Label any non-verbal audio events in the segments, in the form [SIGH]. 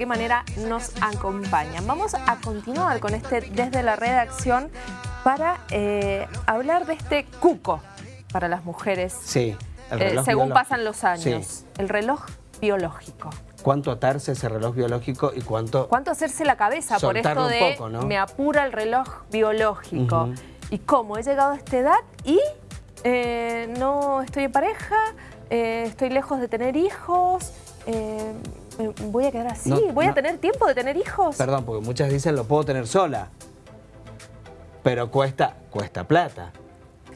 qué manera nos acompañan. Vamos a continuar con este desde la redacción para eh, hablar de este cuco para las mujeres. Sí, el eh, según pasan los años. El reloj biológico. ¿Cuánto atarse ese reloj biológico y cuánto... ¿Cuánto hacerse la cabeza por esto de me apura el reloj biológico? ¿Y cómo? He llegado a esta edad y eh, no estoy en pareja, estoy lejos de tener hijos, voy a quedar así, voy a tener tiempo de tener hijos. Perdón, porque muchas dicen lo puedo tener sola, pero cuesta, cuesta plata.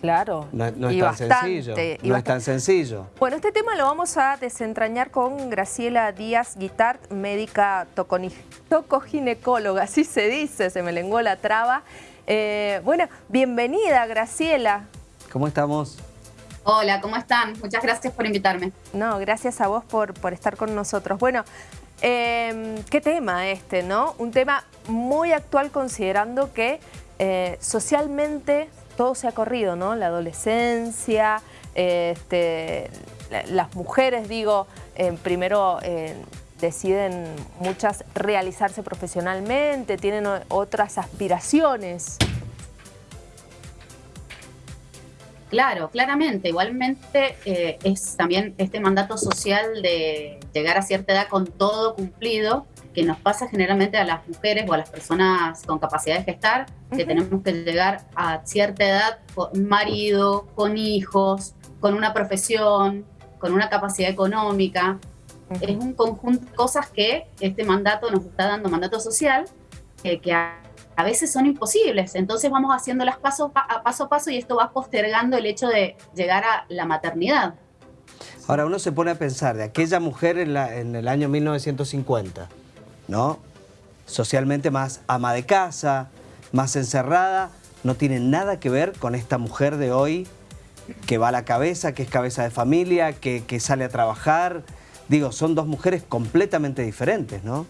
Claro. No, es tan sencillo. No es tan sencillo. Bueno, este tema lo vamos a desentrañar con Graciela Díaz Guitart, médica tocoginecóloga, así se dice, se me lenguó la traba. Eh, bueno, bienvenida Graciela. ¿Cómo estamos? Hola, ¿cómo están? Muchas gracias por invitarme. No, gracias a vos por, por estar con nosotros. Bueno, em, qué tema este, ¿no? Un tema muy actual considerando que eh, socialmente todo se ha corrido, ¿no? La adolescencia, este, las mujeres, digo, eh, primero eh, deciden muchas realizarse profesionalmente, tienen otras aspiraciones. Claro, claramente. Igualmente eh, es también este mandato social de llegar a cierta edad con todo cumplido, que nos pasa generalmente a las mujeres o a las personas con capacidad de gestar, que tenemos que llegar a cierta edad con marido, con hijos, con una profesión, con una capacidad económica. Es un conjunto de cosas que este mandato nos está dando, mandato social, que a, veces son imposibles. Entonces vamos haciéndolas paso a paso a paso y esto va postergando el hecho de llegar a la maternidad. Ahora uno se pone a pensar de aquella mujer en, en el año 1950, ¿no? Socialmente más ama de casa, más encerrada, no tiene nada que ver con esta mujer de hoy que va a la cabeza, que es cabeza de familia, que, sale a trabajar. Digo, son dos mujeres completamente diferentes, ¿no?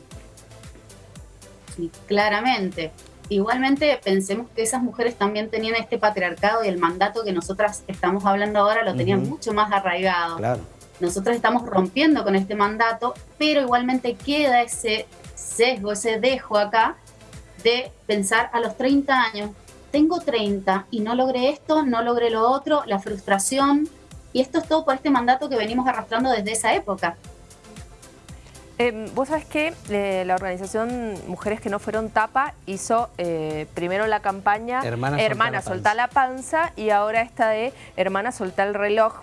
Sí, claramente. Igualmente pensemos que esas mujeres también tenían este patriarcado y el mandato que nosotras estamos hablando ahora lo tenían mucho más arraigado. Claro. Nosotras estamos rompiendo con este mandato, pero igualmente queda ese sesgo, ese dejo acá de pensar a los 30 años, tengo 30 y no logré esto, no logré lo otro, la frustración, y esto es todo por este mandato que venimos arrastrando desde esa época. Eh, vos sabés que eh, la organización Mujeres que no fueron tapa hizo eh, primero la campaña Hermana, soltá, la panza y ahora esta de Hermana soltá el reloj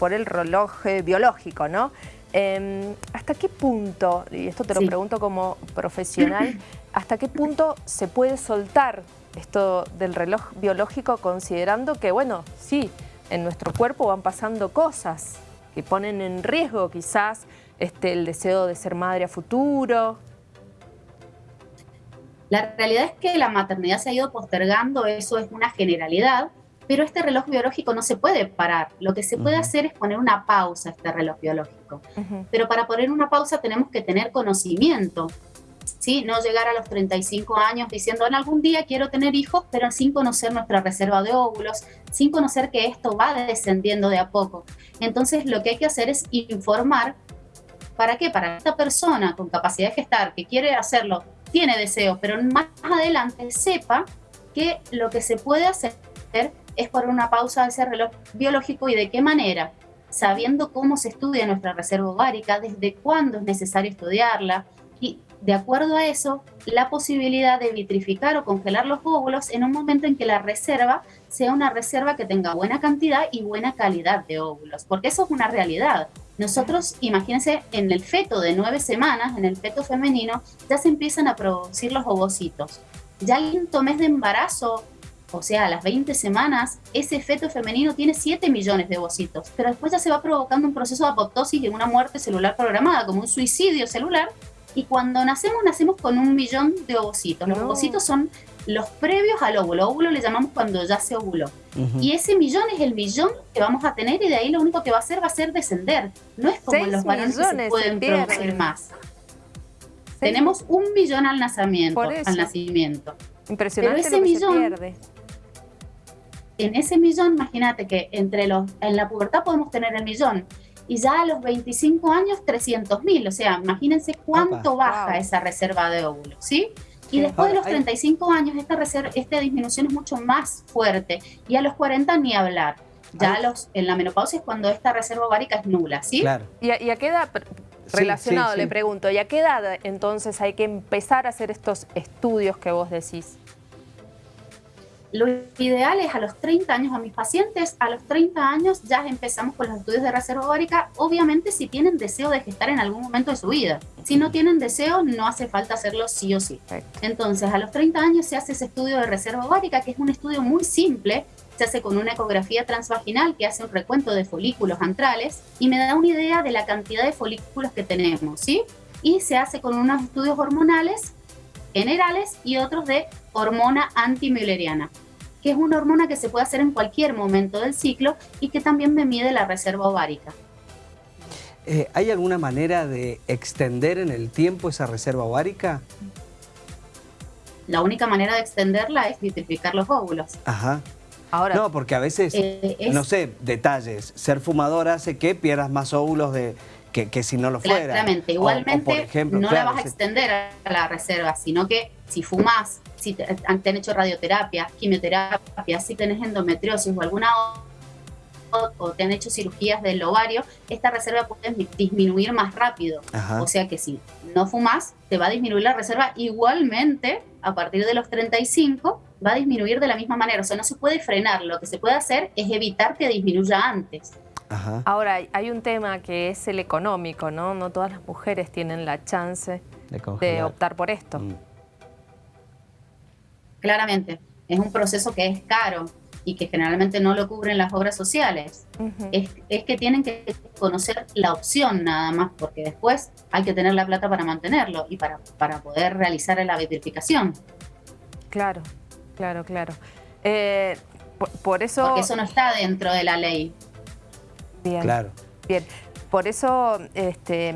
por el reloj biológico, ¿no? Em, ¿Hasta qué punto, y esto te lo pregunto como profesional, [CLEARS THROAT] ¿hasta qué punto se puede soltar esto del reloj biológico considerando que, bueno, sí, en nuestro cuerpo van pasando cosas que ponen en riesgo quizás este, el deseo de ser madre a futuro? La realidad es que la maternidad se ha ido postergando, eso es una generalidad, pero este reloj biológico no se puede parar. Lo que se puede hacer es poner una pausa a este reloj biológico. Pero para poner una pausa tenemos que tener conocimiento. ¿sí? No llegar a los 35 años diciendo en algún día quiero tener hijos, pero sin conocer nuestra reserva de óvulos, sin conocer que esto va descendiendo de a poco. Entonces lo que hay que hacer es informar. ¿Para qué? Para esta persona con capacidad de gestar que quiere hacerlo, tiene deseos, pero más adelante sepa que lo que se puede hacer es por una pausa de ese reloj biológico y de qué manera, sabiendo cómo se estudia nuestra reserva ovárica, desde cuándo es necesario estudiarla, y de acuerdo a eso, la posibilidad de vitrificar o congelar los óvulos en un momento en que la reserva sea una reserva que tenga buena cantidad y buena calidad de óvulos, porque eso es una realidad. Nosotros, imagínense, en el feto de nueve semanas, en el feto femenino, ya se empiezan a producir los ovocitos. Ya el quinto mes de embarazo, o sea, a las 20 semanas, ese feto femenino tiene 7 millones de ovocitos, pero después ya se va provocando un proceso de apoptosis y una muerte celular programada, como un suicidio celular, y cuando nacemos, nacemos con un millón de ovocitos. Los ovocitos son los previos al óvulo. Óvulo le llamamos cuando ya se ovuló. Y ese millón es el millón que vamos a tener y de ahí lo único que va a hacer va a ser descender. No es como los varones que se pueden producir más. Tenemos un millón al nacimiento. Al nacimiento. Impresionante Pero ese millón, pierde. En ese millón, imagínate que entre los, en la pubertad podemos tener el millón y ya a los 25 años 300 mil, o sea, imagínense cuánto baja esa reserva de óvulos, ¿sí? Y después de los 35 años, esta, reserva, esta disminución es mucho más fuerte. Y a los 40 ni hablar. Ya los, en la menopausia es cuando esta reserva ovárica es nula, ¿sí? Claro. ¿Y a, qué edad, relacionado, le pregunto, ¿y a qué edad entonces hay que empezar a hacer estos estudios que vos decís? Lo ideal es a los 30 años a mis pacientes, a los 30 años ya empezamos con los estudios de reserva ovárica, obviamente si tienen deseo de gestar en algún momento de su vida. Si no tienen deseo, no hace falta hacerlo sí o sí. Entonces, a los 30 años se hace ese estudio de reserva ovárica, que es un estudio muy simple, se hace con una ecografía transvaginal que hace un recuento de folículos antrales y me da una idea de la cantidad de folículos que tenemos, ¿sí? Y se hace con unos estudios hormonales generales y otros de hormona antimülleriana que es una hormona que se puede hacer en cualquier momento del ciclo y que también me mide la reserva ovárica. Eh, ¿Hay alguna manera de extender en el tiempo esa reserva ovárica? La única manera de extenderla es vitrificar los óvulos. Ajá. Ahora, no, porque a veces, eh, no sé, detalles, ser fumador hace que pierdas más óvulos de, que, si no lo fuera. Claramente, igualmente no la vas a extender a la reserva, sino que si fumas, si te, han hecho radioterapia, quimioterapia, si tenés endometriosis o alguna o te han hecho cirugías del ovario, esta reserva puede disminuir más rápido. O sea que si no fumas, te va a disminuir la reserva igualmente a partir de los 35 va a disminuir de la misma manera. O sea, no se puede frenar. Lo que se puede hacer es evitar que disminuya antes. Ahora, hay un tema que es el económico, ¿no? No todas las mujeres tienen la chance de, optar por esto. Mm. Claramente, es un proceso que es caro y que generalmente no lo cubren las obras sociales. es, que tienen que conocer la opción nada más, porque después hay que tener la plata para mantenerlo y para, para poder realizar la vitrificación. Claro, claro, claro. Eh, por, eso... Porque eso no está dentro de la ley. Bien. Claro. Bien. Por eso este,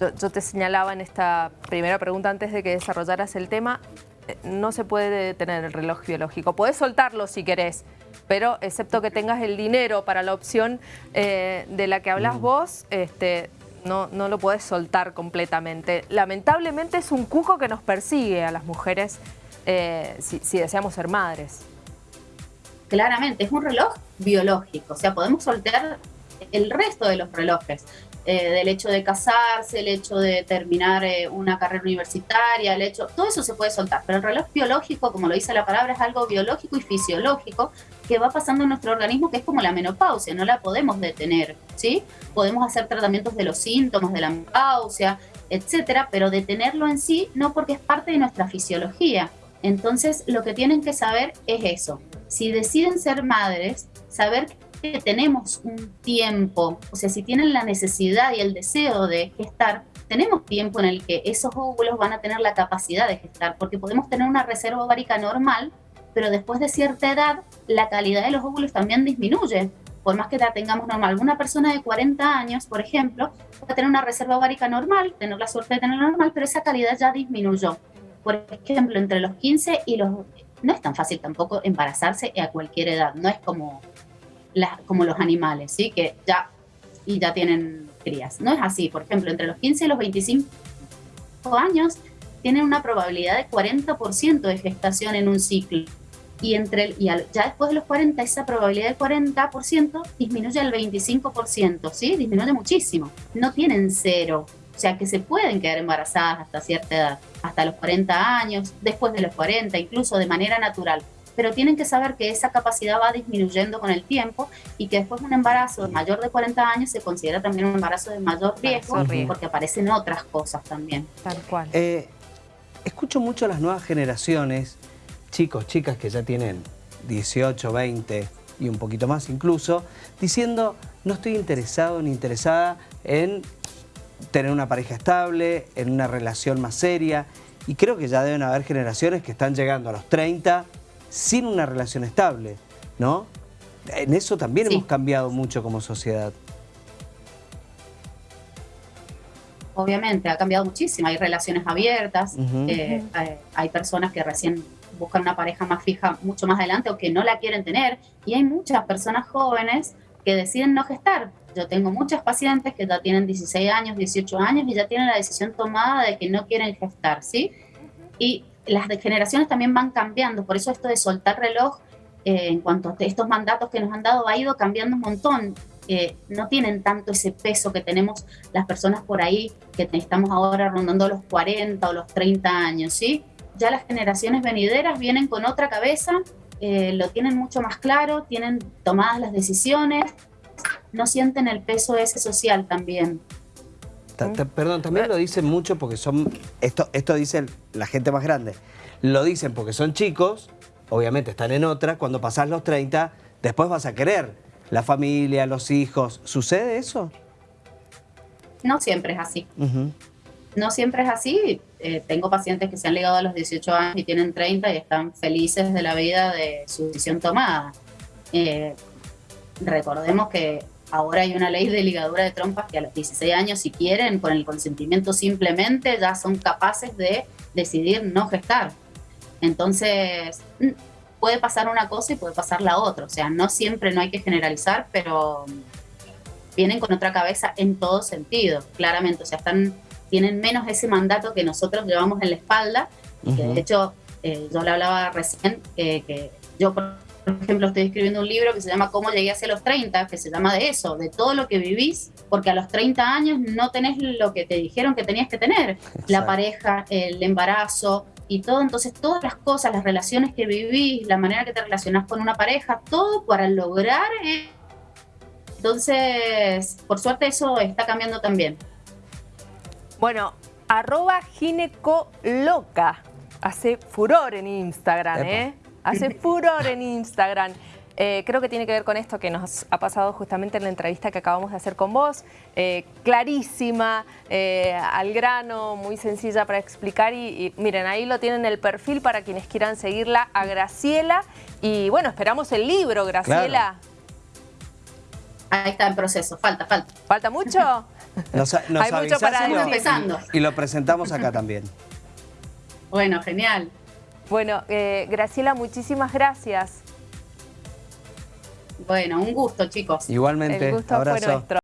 yo, te señalaba en esta primera pregunta antes de que desarrollaras el tema, eh, no se puede detener el reloj biológico. Puedes soltarlo si querés, pero excepto que tengas el dinero para la opción eh, de la que hablas mm. vos, este, no, no lo puedes soltar completamente. Lamentablemente es un cuco que nos persigue a las mujeres eh, si, si deseamos ser madres. Claramente, es un reloj biológico, o sea, podemos soltar el resto de los relojes, eh, del hecho de casarse, el hecho de terminar eh, una carrera universitaria, el hecho, todo eso se puede soltar, pero el reloj biológico, como lo dice la palabra, es algo biológico y fisiológico que va pasando en nuestro organismo, que es como la menopausia, no la podemos detener, ¿sí? Podemos hacer tratamientos de los síntomas de la menopausia, etcétera, pero detenerlo en sí no porque es parte de nuestra fisiología. Entonces, lo que tienen que saber es eso. Si deciden ser madres, saber que tenemos un tiempo, o sea, si tienen la necesidad y el deseo de gestar, tenemos tiempo en el que esos óvulos van a tener la capacidad de gestar, porque podemos tener una reserva ovárica normal, pero después de cierta edad, la calidad de los óvulos también disminuye. Por más que la tengamos normal, una persona de 40 años, por ejemplo, va a tener una reserva ovárica normal, tener la suerte de tenerla normal, pero esa calidad ya disminuyó. Por ejemplo, entre los 15 y los... No es tan fácil tampoco embarazarse a cualquier edad, no es como como los animales, ¿sí? Que ya, y ya tienen crías. No es así. Por ejemplo, entre los 15 y los 25 años tienen una probabilidad de 40% de gestación en un ciclo. Y, entre, y ya después de los 40, esa probabilidad del 40% disminuye al 25%, ¿sí? Disminuye muchísimo. No tienen cero. O sea, que se pueden quedar embarazadas hasta cierta edad, hasta los 40 años, después de los 40, incluso de manera natural pero tienen que saber que esa capacidad va disminuyendo con el tiempo y que después de un embarazo mayor de 40 años se considera también un embarazo de mayor riesgo, porque aparecen otras cosas también. Tal cual. Eh, escucho mucho a las nuevas generaciones, chicos, chicas que ya tienen 18, 20 y un poquito más incluso, diciendo no estoy interesado ni interesada en tener una pareja estable, en una relación más seria y creo que ya deben haber generaciones que están llegando a los 30 sin una relación estable, ¿no? En eso también hemos cambiado mucho como sociedad. Obviamente, ha cambiado muchísimo. Hay relaciones abiertas, eh, hay, personas que recién buscan una pareja más fija mucho más adelante o que no la quieren tener. Y hay muchas personas jóvenes que deciden no gestar. Yo tengo muchas pacientes que ya tienen 16 años, 18 años y ya tienen la decisión tomada de que no quieren gestar, ¿sí? Y las generaciones también van cambiando, por eso esto de soltar reloj eh, en cuanto a estos mandatos que nos han dado ha ido cambiando un montón. Eh, no tienen tanto ese peso que tenemos las personas por ahí que estamos ahora rondando los 40 o los 30 años, ¿sí? Ya las generaciones venideras vienen con otra cabeza, eh, lo tienen mucho más claro, tienen tomadas las decisiones, no sienten el peso ese social también. Perdón, también lo dicen mucho porque son, esto, esto dice la gente más grande, lo dicen porque son chicos, obviamente están en otra, cuando pasás los 30, después vas a querer la familia, los hijos. ¿Sucede eso? No siempre es así. No siempre es así. Eh, tengo pacientes que se han ligado a los 18 años y tienen 30 y están felices de la vida de su decisión tomada. Eh, recordemos que ahora hay una ley de ligadura de trompas que a los 16 años, si quieren, con el consentimiento simplemente, ya son capaces de decidir no gestar. Entonces, mm, puede pasar una cosa y puede pasar la otra. O sea, no siempre no hay que generalizar, pero vienen con otra cabeza en todo sentido, claramente. O sea, están, tienen menos ese mandato que nosotros llevamos en la espalda. de hecho, eh, yo le hablaba recién que yo, por ejemplo, estoy escribiendo un libro que se llama Cómo llegué hacia los 30, que se llama de eso, de todo lo que vivís, porque a los 30 años no tenés lo que te dijeron que tenías que tener. La pareja, el embarazo, y todo, entonces todas las cosas, las relaciones que vivís, la manera que te relacionás con una pareja, todo para lograr. Eh. Entonces, por suerte eso está cambiando también. Bueno, arroba ginecoloca. Hace furor en Instagram, ¿eh? Hace furor en Instagram. Eh, creo que tiene que ver con esto que nos ha pasado justamente en la entrevista que acabamos de hacer con vos. Eh, clarísima, eh, al grano, muy sencilla para explicar. Y, miren, ahí lo tienen el perfil para quienes quieran seguirla a Graciela. Y bueno, esperamos el libro, Graciela. Ahí está en proceso, falta, falta. ¿Falta mucho? Hay mucho para ir empezando. Y lo presentamos acá también. Bueno, genial. Bueno, Graciela, muchísimas gracias. Bueno, un gusto, chicos. Igualmente, El gusto fue nuestro.